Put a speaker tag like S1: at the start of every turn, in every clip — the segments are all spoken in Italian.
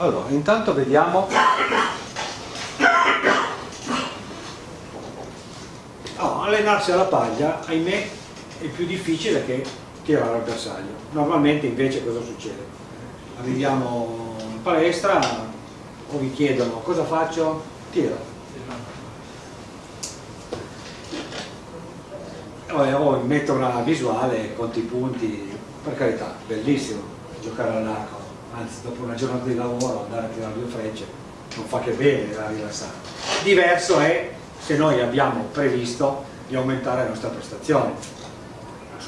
S1: allora intanto vediamo oh, allenarsi alla paglia ahimè è più difficile che tirare al bersaglio normalmente invece cosa succede? arriviamo in palestra o vi chiedono cosa faccio? tiro o metto una visuale conti i punti per carità, bellissimo giocare all'arco anzi dopo una giornata di lavoro andare a tirare due frecce non fa che bene da rilassare. Diverso è se noi abbiamo previsto di aumentare la nostra prestazione.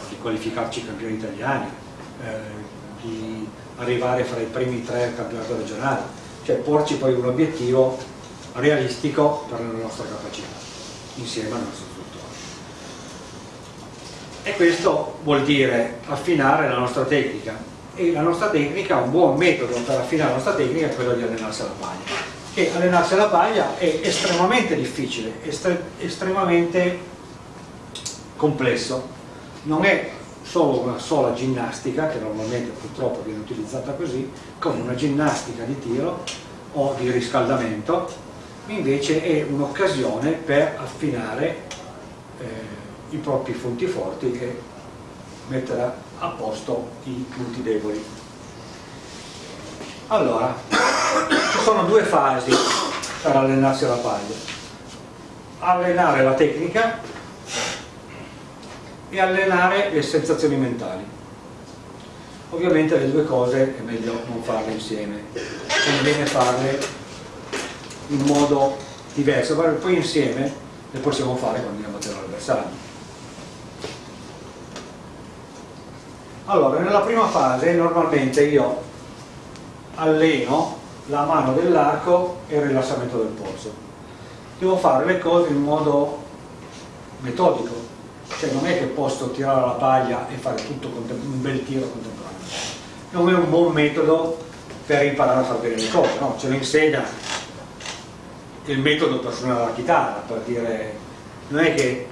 S1: Di qualificarci campioni italiani eh, di arrivare fra i primi tre al campionato regionale. Cioè porci poi un obiettivo realistico per la nostra capacità insieme al nostro e questo vuol dire affinare la nostra tecnica e la nostra tecnica, un buon metodo per affinare la nostra tecnica è quello di allenarsi alla paglia. E allenarsi alla paglia è estremamente difficile, estre estremamente complesso. Non è solo una sola ginnastica che normalmente purtroppo viene utilizzata così come una ginnastica di tiro o di riscaldamento invece è un'occasione per affinare eh, i propri punti forti e mettere posto i punti deboli. Allora, ci sono due fasi per allenarsi alla paglia. Allenare la tecnica e allenare le sensazioni mentali. Ovviamente le due cose è meglio non farle insieme, conviene farle in modo diverso, poi insieme le possiamo fare quando andiamo a tirare l'avversario. Allora, nella prima fase normalmente io alleno la mano dell'arco e il rilassamento del polso. Devo fare le cose in modo metodico, cioè non è che posso tirare la paglia e fare tutto un bel tiro contemporaneo. Non è un buon metodo per imparare a fare bene le cose, no? ce lo insegna il metodo per suonare la chitarra, per dire, non è che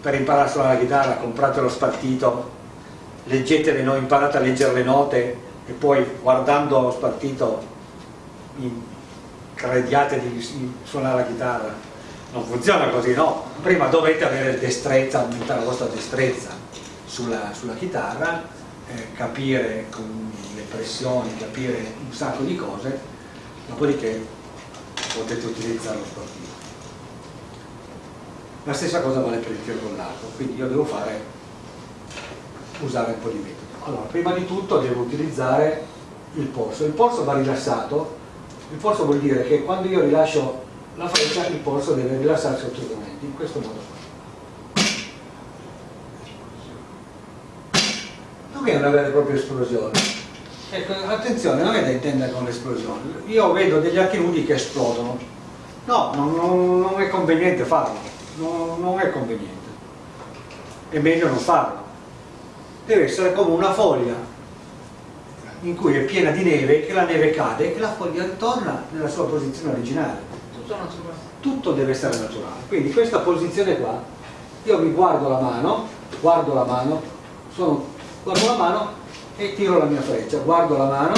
S1: per imparare a suonare la chitarra comprate lo spartito leggetele, no? imparate a leggere le note e poi guardando lo spartito crediate di suonare la chitarra non funziona così, no? prima dovete avere destrezza, aumentare la vostra destrezza sulla, sulla chitarra eh, capire con le pressioni, capire un sacco di cose dopodiché potete utilizzare lo sportivo la stessa cosa vale per il l'arco quindi io devo fare usare un po' di metodo. Allora, prima di tutto devo utilizzare il polso. Il polso va rilassato, il polso vuol dire che quando io rilascio la freccia il polso deve rilassarsi assolutamente, in questo modo. Non è una vera e propria esplosione. Ecco, attenzione, non è da intendere con l'esplosione. Io vedo degli archi nudi che esplodono. No, non, non, non è conveniente farlo, non, non è conveniente. È meglio non farlo deve essere come una foglia in cui è piena di neve, che la neve cade e la foglia ritorna nella sua posizione originale. Tutto naturale. Tutto deve essere naturale. Quindi questa posizione qua, io mi guardo la mano, guardo la mano, sono, guardo la mano e tiro la mia freccia, guardo la mano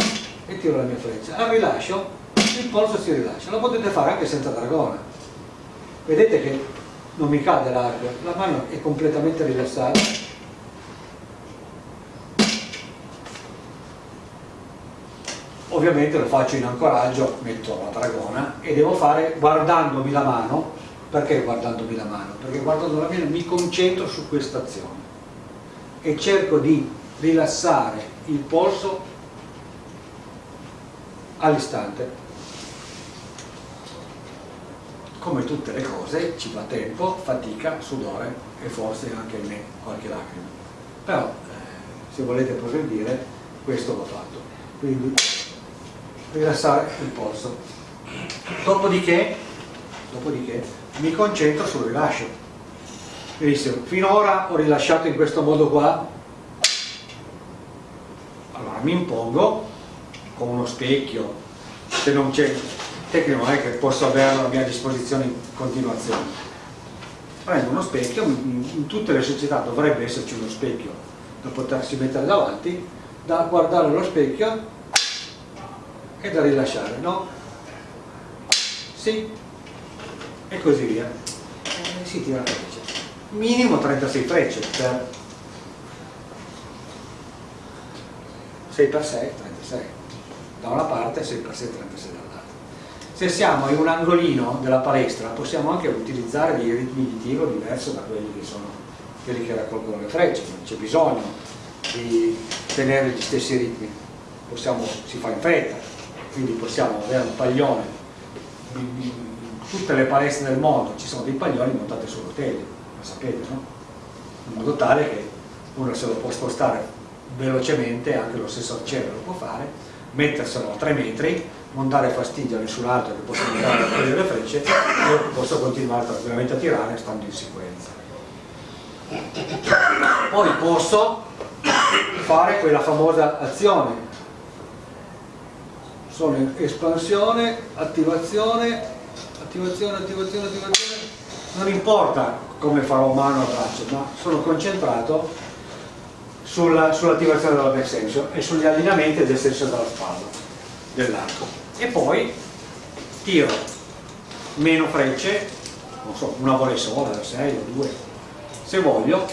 S1: e tiro la mia freccia. Al rilascio il polso si rilascia, lo potete fare anche senza dragona. Vedete che non mi cade l'arco, la mano è completamente rilassata ovviamente lo faccio in ancoraggio, metto la dragona e devo fare guardandomi la mano, perché guardandomi la mano? Perché guardando la mano mi concentro su questa azione e cerco di rilassare il polso all'istante. Come tutte le cose ci va tempo, fatica, sudore e forse anche me qualche lacrima. Però eh, se volete progredire questo l'ho fatto. Quindi rilassare il polso. Dopodiché, dopodiché mi concentro sul rilascio. Benissimo finora ho rilasciato in questo modo qua. Allora mi impongo con uno specchio. Se non c'è tecnico non è che posso averlo a mia disposizione in continuazione. Prendo uno specchio in tutte le società dovrebbe esserci uno specchio da potersi mettere davanti da guardare lo specchio è da rilasciare, no? Sì, e così via. E si tira la freccia. Minimo 36 frecce per 6 x 6, 36. Da una parte 6 x 6, 36 dall'altra. Se siamo in un angolino della palestra possiamo anche utilizzare dei ritmi di tiro diversi da quelli che sono quelli che raccolgono le frecce, non c'è bisogno di tenere gli stessi ritmi, possiamo, si fa in fretta, quindi possiamo avere un paglione, in tutte le palestre del mondo ci sono dei paglioni montati su rotelle, lo sapete, no? In modo tale che uno se lo può spostare velocemente, anche lo stesso arciere lo può fare, metterselo a 3 metri, non dare fastidio a nessun altro che possa andare a prendere le frecce, io posso continuare tranquillamente a tirare stando in sicurezza. Poi posso fare quella famosa azione sono espansione, attivazione, attivazione, attivazione, attivazione. Non importa come farò mano a braccio ma sono concentrato sull'attivazione sull della back extension e sugli allineamenti ed extension della spalla dell'arco. E poi tiro meno frecce non so, una volle sola, 6 o 2 se voglio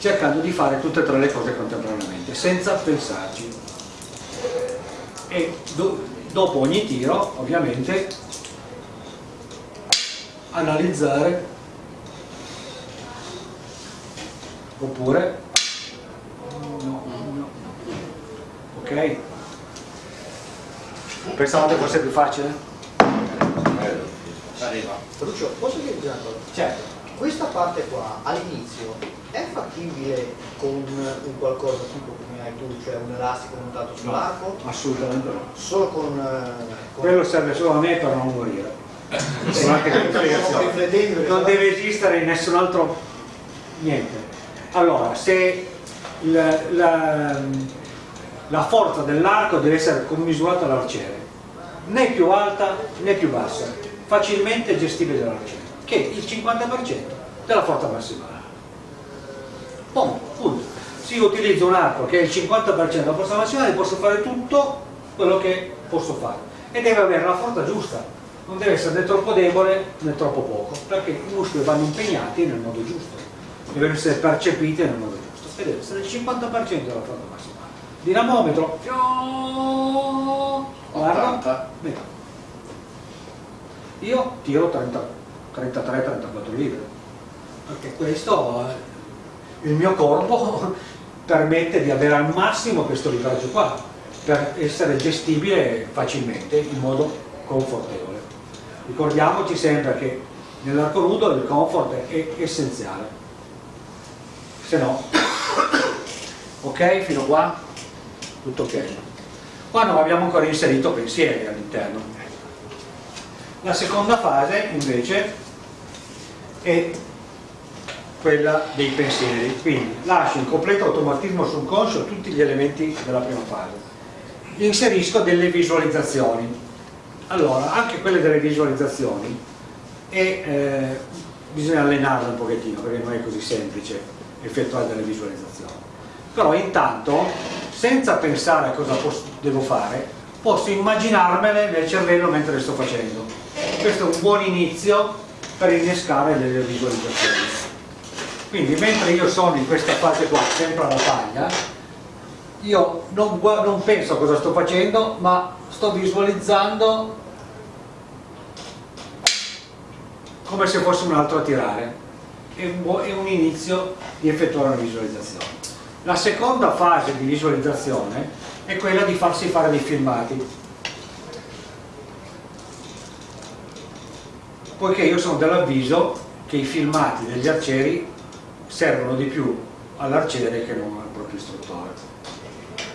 S1: cercando di fare tutte e tre le cose contemporaneamente senza pensarci e do, dopo ogni tiro ovviamente analizzare oppure no, no. ok pensavate fosse più facile?
S2: arriva Lucio posso chiedere una cosa?
S1: certo
S2: questa parte qua all'inizio è fattibile con un qualcosa tipo hai tu, cioè un elastico montato sull'arco?
S1: No, assolutamente no.
S2: Solo con, eh,
S1: con... Quello serve solo a me per non morire. non deve esistere in nessun altro niente. Allora, se la, la, la forza dell'arco deve essere commisurata all'arciere, né più alta né più bassa, facilmente gestibile dall'arciere che il 50% della forza massimale. Punto. Se io utilizzo un arco che è il 50% della forza massimale posso fare tutto quello che posso fare. E deve avere la forza giusta, non deve essere né troppo debole né troppo poco, perché i muscoli vanno impegnati nel modo giusto, devono essere percepiti nel modo giusto. E deve essere il 50% della forza massimale. Dinamometro, guarda, io tiro 30 33-34 litri perché questo il mio corpo permette di avere al massimo questo litraggio qua per essere gestibile facilmente in modo confortevole. Ricordiamoci sempre che nell'arco nudo il comfort è essenziale. Se no ok fino qua? Tutto ok. Qua non abbiamo ancora inserito pensieri all'interno. La seconda fase invece è quella dei pensieri, quindi lascio in completo automatismo subconscio tutti gli elementi della prima fase. Inserisco delle visualizzazioni. Allora, anche quelle delle visualizzazioni e, eh, bisogna allenarle un pochettino perché non è così semplice effettuare delle visualizzazioni. Però intanto, senza pensare a cosa devo fare, posso immaginarmele nel cervello mentre le sto facendo questo è un buon inizio per innescare delle visualizzazioni quindi mentre io sono in questa fase qua sempre alla paglia io non, non penso a cosa sto facendo ma sto visualizzando come se fosse un altro a tirare. È un, è un inizio di effettuare una visualizzazione. La seconda fase di visualizzazione è quella di farsi fare dei filmati. Poiché io sono dell'avviso che i filmati degli arcieri servono di più all'arciere che non al proprio istruttore.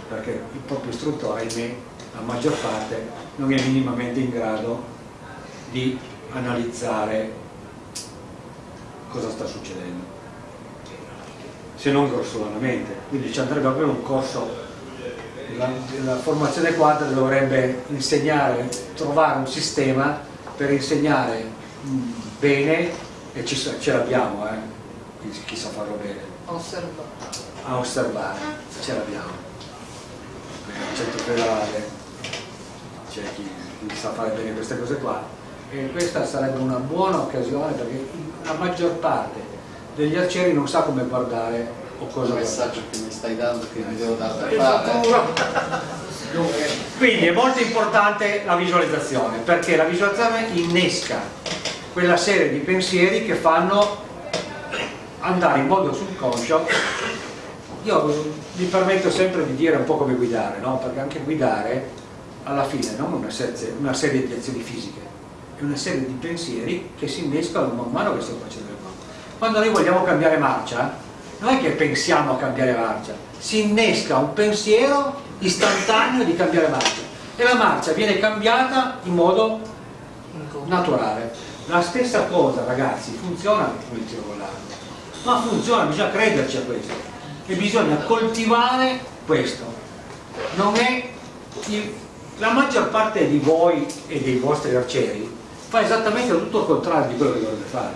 S1: Perché il proprio istruttore, ahimè, la maggior parte non è minimamente in grado di analizzare cosa sta succedendo. Se non grossolanamente. Quindi ci andrebbe proprio un corso la, la formazione quadra dovrebbe insegnare, trovare un sistema per insegnare bene e ce l'abbiamo, eh? Chi sa farlo bene.
S3: Osservare.
S1: A osservare, ce l'abbiamo. Il centro federale c'è chi, chi sa fare bene queste cose qua e questa sarebbe una buona occasione perché la maggior parte degli arcieri non sa come guardare o cosa
S3: Cosa messaggio che mi stai dando che mi devo dare da fare?
S1: Quindi è molto importante la visualizzazione, perché la visualizzazione innesca quella serie di pensieri che fanno andare in modo subconscio. Io mi permetto sempre di dire un po' come guidare, no? perché anche guidare alla fine non una serie, una serie di azioni fisiche, è una serie di pensieri che si innescano man mano che stiamo facendo le cose. Quando noi vogliamo cambiare marcia, non è che pensiamo a cambiare marcia, si innesca un pensiero istantaneo di cambiare marcia e la marcia viene cambiata in modo naturale. La stessa cosa ragazzi funziona il tiro l'arco, ma funziona, bisogna crederci a questo e bisogna coltivare questo. Non è il- la maggior parte di voi e dei vostri arcieri fa esattamente tutto il contrario di quello che dovrebbe fare.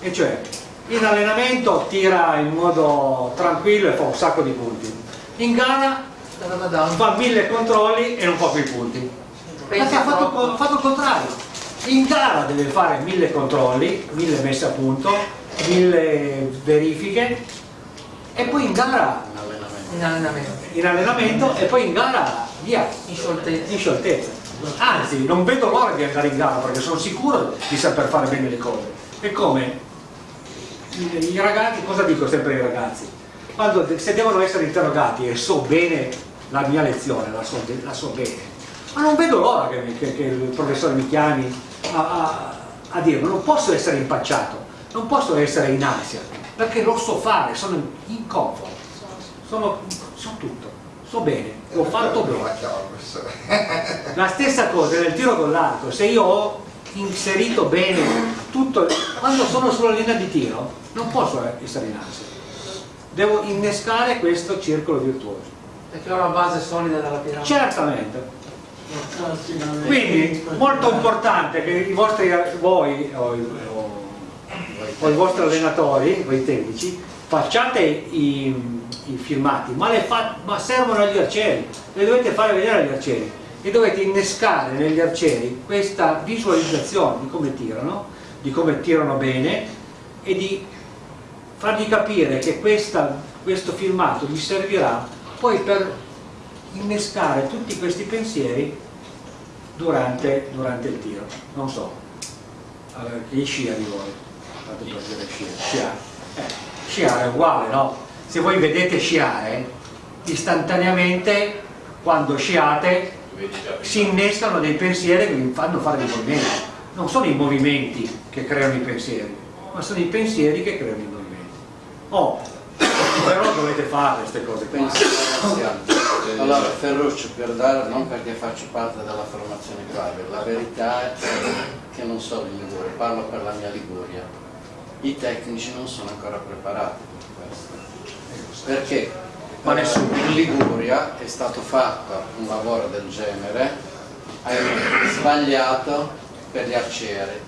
S1: E cioè in allenamento tira in modo tranquillo e fa un sacco di punti. In gara fa mille controlli e non fa più i punti. Perché ha fatto, fatto il contrario. In gara deve fare mille controlli, mille messe a punto, mille verifiche e poi in gara
S3: Un allenamento.
S4: in allenamento,
S1: in allenamento e poi in gara via
S4: in scioltezza.
S1: in scioltezza. Anzi, non vedo l'ora di andare in gara perché sono sicuro di saper fare bene le cose. È come i, ragazzi, cosa dico sempre ai ragazzi? Quando se devono essere interrogati e so bene la mia lezione, la so, la so bene, ma non vedo l'ora che, che- che il professore mi chiami a, a, a dirlo, non posso essere impacciato, non posso essere in ansia, perché lo so fare, sono in comfort, sono, so tutto, so bene, l'ho fatto bene. La stessa cosa nel tiro con l'arco, se io ho inserito bene tutto, quando sono sulla linea di tiro non posso essere in ansia, devo innescare questo circolo virtuoso.
S4: Perché ho una base solida della piramide.
S1: Certamente. Quindi molto importante che i vostri, voi o, o- i vostri allenatori, voi tecnici, facciate i, i filmati, ma, fa- ma servono agli arcieri, le dovete fare vedere agli arcieri e dovete innescare negli arcieri questa visualizzazione di come tirano, di come tirano bene e di fargli capire che questa- questo filmato gli servirà poi per innescare tutti questi pensieri durante, durante il tiro. Non so, allora, scia di voi? Fate per dire scia. Sciare. Eh, sciare è uguale, no? Se voi vedete sciare, istantaneamente quando sciate si innescano dei pensieri che vi fanno fare dei movimenti. Non sono i movimenti che creano i pensieri, ma sono i pensieri che creano i movimenti. Oh, però dovete fare queste cose qua.
S3: Penso Allora, Ferruccio, per dare, non perché faccio parte della formazione Clave, la verità è che non solo in Liguria, parlo per la mia Liguria, i tecnici non sono ancora preparati per questo. Perché eh, in Liguria è stato fatto un lavoro del genere, sbagliato per gli arcieri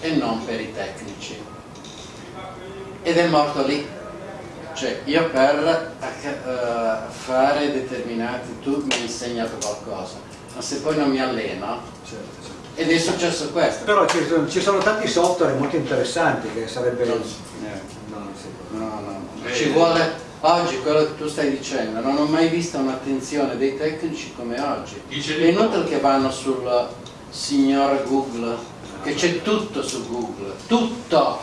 S3: e non per i tecnici. Ed è morto lì. Cioè, io per eh, fare determinati, tu mi hai insegnato qualcosa, ma se poi non mi alleno,
S1: certo.
S3: Ed è successo questo.
S1: Però ci sono, ci sono tanti software molto interessanti che sarebbe...
S3: Non-
S1: Eh, no, non può.
S3: No, no, ci vuole, oggi quello che tu stai dicendo, non ho mai visto un'attenzione dei tecnici come oggi.
S5: Dice
S3: È inutile che vanno sul signor Google, che c'è tutto su Google, tutto.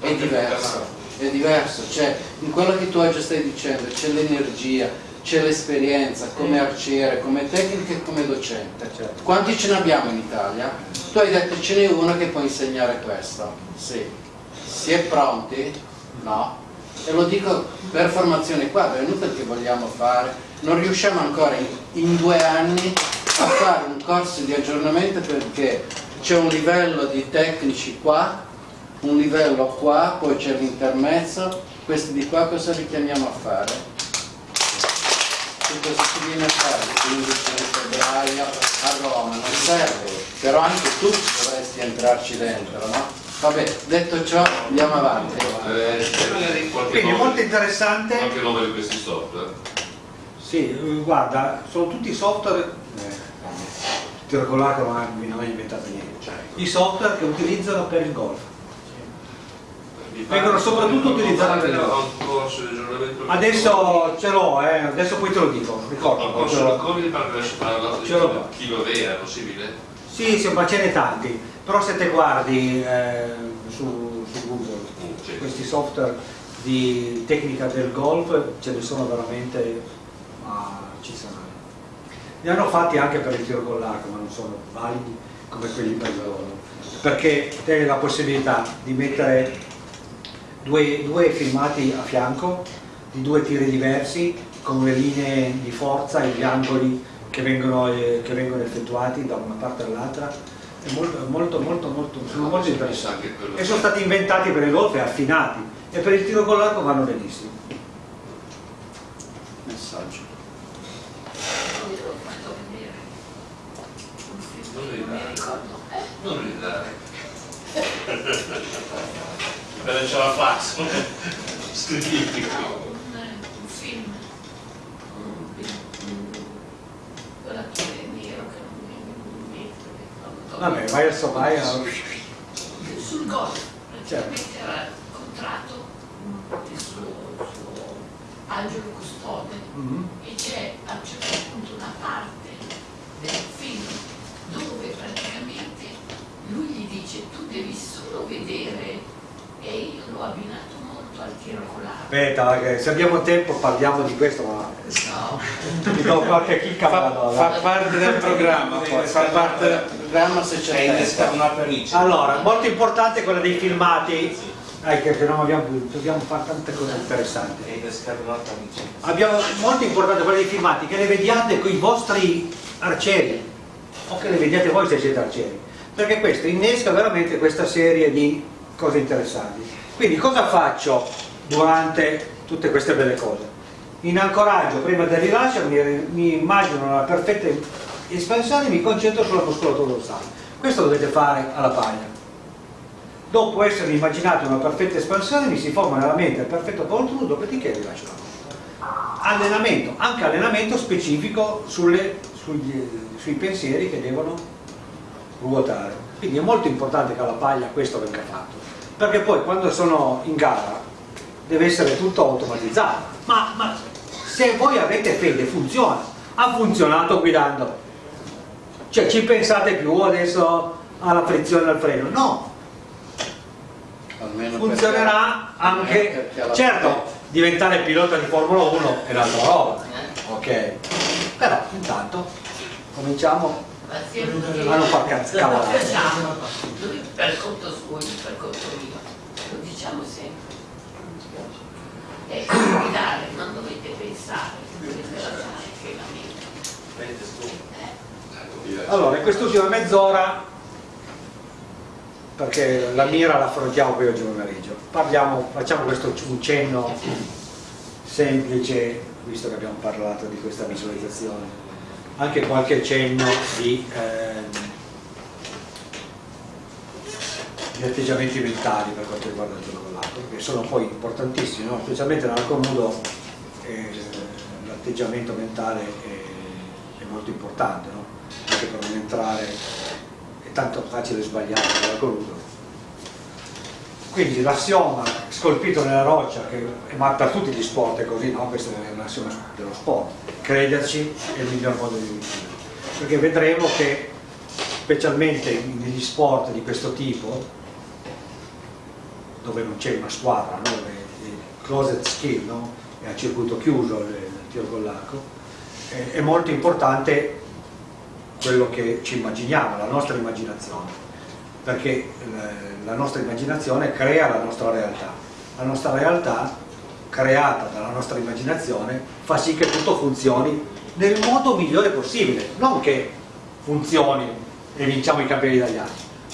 S3: È diverso, è diverso, cioè in quello che tu oggi stai dicendo c'è l'energia, c'è l'esperienza come arciere, come tecnico e come docente.
S1: Certo.
S3: Quanti ce ne abbiamo in Italia? Tu hai detto ce n'è uno che può insegnare questo. Sì. Si è pronti? No. E lo dico per formazione qua, è inutile che vogliamo fare, non riusciamo ancora in, in due anni a fare un corso di aggiornamento perché c'è un livello di tecnici qua, un livello qua, poi c'è l'intermezzo, questi di qua cosa li chiamiamo a fare? Che cosa si viene a fare il 15 di febbraio a Roma? Non serve, però anche tu dovresti entrarci dentro, no? Vabbè, detto ciò andiamo avanti.
S5: Eh,
S1: Quindi
S5: nome,
S1: molto interessante.
S5: qualche nome di questi software.
S1: Sì, eh, guarda, sono tutti software... tiro con l'arco non ha inventato niente. I software che utilizzano per il golf.
S5: Mi
S1: Vengono
S5: pare-
S1: soprattutto
S5: non
S1: utilizzati
S5: pare
S1: per
S5: che
S1: il
S5: ha un corso di aggiornamento
S1: Adesso ce l'ho, eh, adesso poi te lo dico, ricordo.
S5: un corso di Covid mi pare che adesso parlato di
S1: Ce l'ho
S5: chi-
S1: qua.
S5: chi lo vede, è possibile?
S1: Sì, sì, ma ce n'è tanti, però se te guardi eh, su, su Google
S5: Mm, sì.
S1: questi software di tecnica del golf ce ne sono veramente, ma ci saranno. Ne hanno fatti anche per il tiro con l'arco, ma non sono validi come quelli per il lavoro, perché te hai la possibilità di mettere due, due filmati a fianco di due tiri diversi con le linee di forza e gli angoli che vengono, eh, che vengono effettuati da una parte all'altra è molto, molto, molto, molto, sono molto interessanti e sono stati inventati per il golf e affinati e per il tiro con l'arco vanno benissimo
S3: Messaggio.
S5: Non
S6: mi ricordo.
S5: Non ridare. Perché c'è la fax. Scrivi.
S6: No, un, un film. Un, un, quell'attore nero che non mi non-
S1: vabbè vai a...
S6: sul golf praticamente era contratto il suo, suo angelo custode
S1: Mhm.
S6: e c'è a un certo punto una parte del film dove praticamente lui gli dice tu devi solo vedere e io l'ho abbinato molto al tiro con l'arco
S1: aspetta che se abbiamo tempo parliamo di questo ma
S6: no,
S1: ti do qualche chicca
S7: Fa, fa parte del programma, poi fa parte del
S3: Programma se c'è
S7: una pelliccia.
S1: allora molto importante quella dei filmati. Dai che se no abbiamo, dobbiamo fare tante cose interessanti. Abbiamo molto importante quella dei filmati che le vediate con i vostri arcieri o che le vediate voi se siete arcieri. Perché questo innesca veramente questa serie di cose interessanti. Quindi cosa faccio durante tutte queste belle cose? In ancoraggio prima del rilascio mi, mi immagino una perfetta espansione e mi concentro sulla muscolatura dorsale. Questo dovete fare alla paglia. Dopo essere immaginato una perfetta espansione mi si forma nella mente il perfetto controllo dopodiché rilascio la allenamento, anche allenamento specifico sulle- sugli- sui pensieri che devono ruotare. Quindi è molto importante che alla paglia questo venga fatto, perché poi quando sono in gara deve essere tutto automatizzato. Ma, ma se voi avete fede funziona, ha funzionato guidando. Cioè ci pensate più adesso alla frizione al freno? No,
S3: Almeno
S1: funzionerà anche, certo, diventare pilota di Formula 1 è un'altra roba, ok? Però intanto cominciamo
S6: pazienza.
S1: A non far cavolate.
S6: facciamo lui per conto suo per conto mio. Lo diciamo sempre. E guidare non dovete pensare dovete lasciare che la mente.
S1: Allora, in quest'ultima mezz'ora, perché la mira la affrontiamo poi oggi pomeriggio, parliamo, facciamo questo un cenno semplice, visto che abbiamo parlato di questa visualizzazione, anche qualche cenno di, ehm, di atteggiamenti mentali per quanto riguarda il gioco l'arco, che sono poi importantissimi, no? specialmente nell'arco nudo eh, l'atteggiamento mentale è, è molto importante, no? anche per non entrare, è tanto facile sbagliare nell'arco nudo. Quindi l'assioma scolpito nella roccia, che, ma per tutti gli sport è così, no? questo è un assioma dello sport, crederci è il miglior modo di vincere, perché vedremo che specialmente negli sport di questo tipo, dove non c'è una squadra, no? è closet skill, no? è a circuito chiuso il, il tiro con l'arco, è molto importante quello che ci immaginiamo, la nostra immaginazione, perché eh, la nostra immaginazione crea la nostra realtà. La nostra realtà, creata dalla nostra immaginazione, fa sì che tutto funzioni nel modo migliore possibile, non che funzioni e vinciamo i campioni italiani,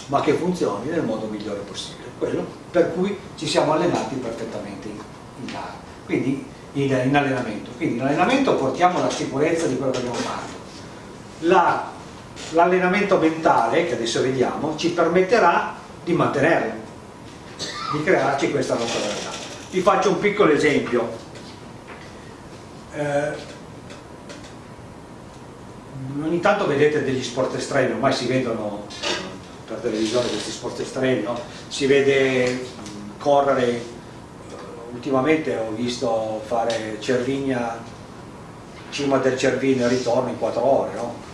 S1: ma che funzioni nel modo migliore possibile, quello per cui ci siamo allenati perfettamente in, gara, quindi in, in allenamento. Quindi in allenamento portiamo la sicurezza di quello che abbiamo fatto. La- l'allenamento mentale, che adesso vediamo, ci permetterà di mantenerlo, di crearci questa nostra realtà. Vi faccio un piccolo esempio. Eh, ogni tanto vedete degli sport estremi, ormai si vedono per televisione questi sport estremi, no? si vede correre, ultimamente ho visto fare Cervigna, cima del Cervino e ritorno in 4 ore, no?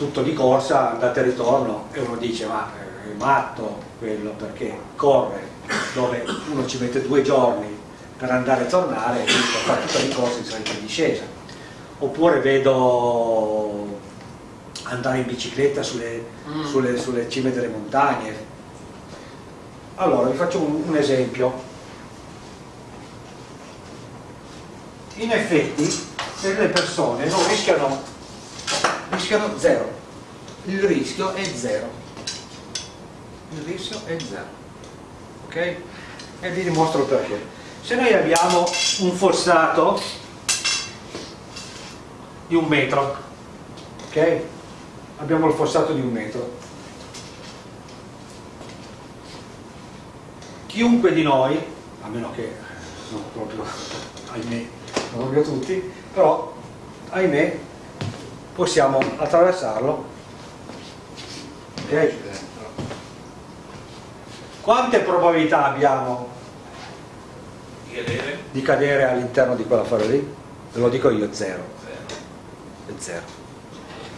S1: Tutto di corsa, andate e ritorno e uno dice ma è matto quello perché corre dove uno ci mette due giorni per andare e tornare e per fare tutta di corsa in salita e discesa. Oppure vedo andare in bicicletta sulle,
S3: Mm.
S1: sulle- sulle cime delle montagne. Allora vi faccio un, un esempio. In effetti se le persone non rischiano rischiano zero. Il rischio è zero. Il rischio è zero. Ok? e vi dimostro perché. Se noi abbiamo un fossato di un metro ok? abbiamo il fossato di un metro. Chiunque di noi a meno che non proprio ahimè non proprio tutti però ahimè possiamo attraversarlo ok? quante probabilità abbiamo
S5: Di cadere?
S1: di cadere all'interno di quell'affare lì? Ve lo dico io, zero. È zero.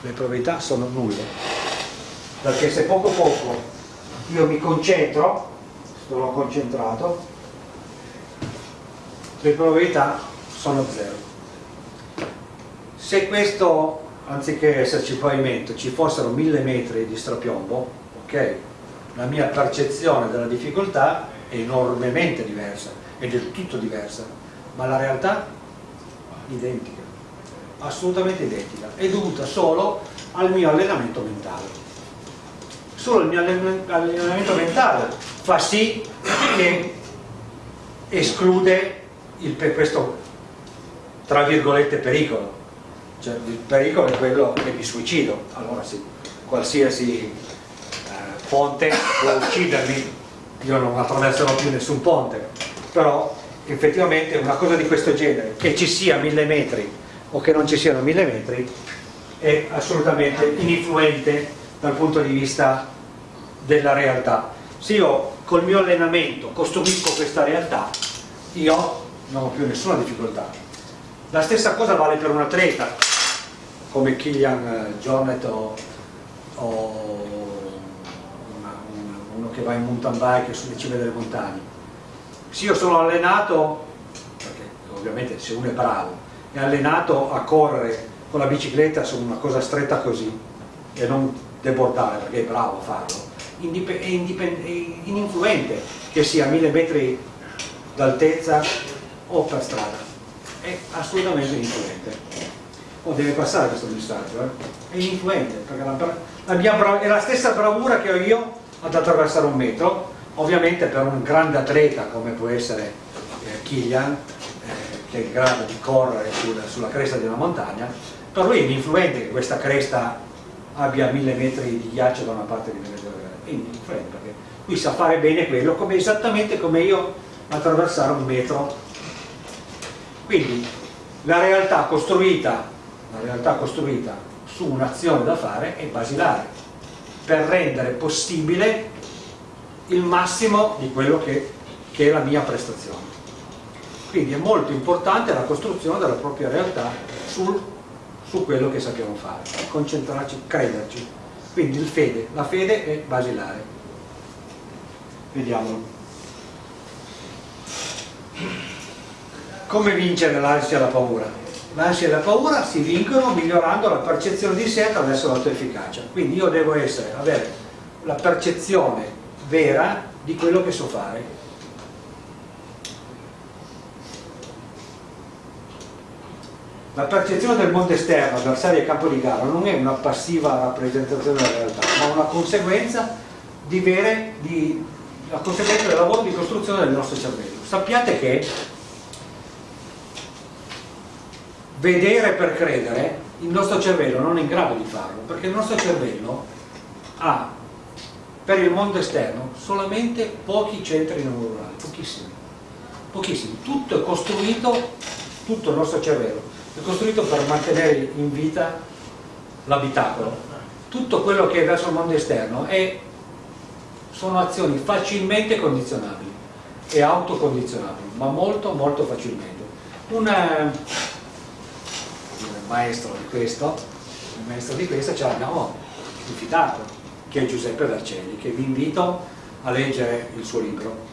S1: Le probabilità sono nulle. Perché se poco poco io mi concentro, sono concentrato, le probabilità sono zero. Se questo, anziché esserci pavimento, ci fossero mille metri di strapiombo, ok? La mia percezione della difficoltà è enormemente diversa, è del tutto diversa, ma la realtà identica, assolutamente identica, è dovuta solo al mio allenamento mentale. Solo il mio allen- allenamento mentale fa sì che esclude il, questo tra virgolette pericolo. Cioè, il pericolo è quello che mi suicido. Allora sì, qualsiasi eh, ponte può uccidermi, io non attraverserò più nessun ponte, però effettivamente una cosa di questo genere, che ci sia mille metri o che non ci siano mille metri, è assolutamente ininfluente dal punto di vista della realtà. Se io col mio allenamento costruisco questa realtà, io non ho più nessuna difficoltà. La stessa cosa vale per un atleta, come Kilian eh, Jornet o, o una- una- uno che va in mountain bike sulle cime delle montagne. Se io sono allenato, perché ovviamente se uno è bravo, è allenato a correre con la bicicletta su una cosa stretta così e non debordare perché è bravo a farlo, è ininfluente che sia a mille metri d'altezza o per strada, è assolutamente ininfluente. Oh, deve passare questo messaggio, eh? è ininfluente, perché la, la mia è la stessa bravura che ho io ad attraversare un metro, ovviamente per un grande atleta come può essere eh, Kilian, eh, che è in grado di correre sul- sulla cresta di una montagna, per lui è ininfluente che questa cresta abbia mille metri di ghiaccio da una parte e mille metri è ininfluente perché lui sa fare bene quello come, esattamente come io attraversare un metro. Quindi la realtà costruita, la realtà costruita su un'azione da fare è basilare per rendere possibile il massimo di quello che, che è la mia prestazione. Quindi è molto importante la costruzione della propria realtà sul- su quello che sappiamo fare, concentrarci, crederci. Quindi fede, la fede è basilare. Vediamolo. Come vincere l'ansia e la paura? L'ansia e la paura si vincono migliorando la percezione di sé attraverso l'autoefficacia. Quindi io devo essere, avere la percezione vera di quello che so fare. La percezione del mondo esterno, avversario e campo di gara, non è una passiva rappresentazione della realtà, ma una conseguenza di vere, di, conseguenza del lavoro di costruzione del nostro cervello. Sappiate che vedere per credere, il nostro cervello non è in grado di farlo, perché il nostro cervello ha per il mondo esterno solamente pochi centri neuronali, pochissimi, pochissimi. Tutto è costruito, tutto il nostro cervello è costruito per mantenere in vita l'abitacolo, tutto quello che è verso il mondo esterno è, sono azioni facilmente condizionabili e autocondizionabili, ma molto molto facilmente. Un eh, maestro di questo, il maestro di questo ce l'abbiamo rifiutato, che è Giuseppe Vercelli, che vi invito a leggere il suo libro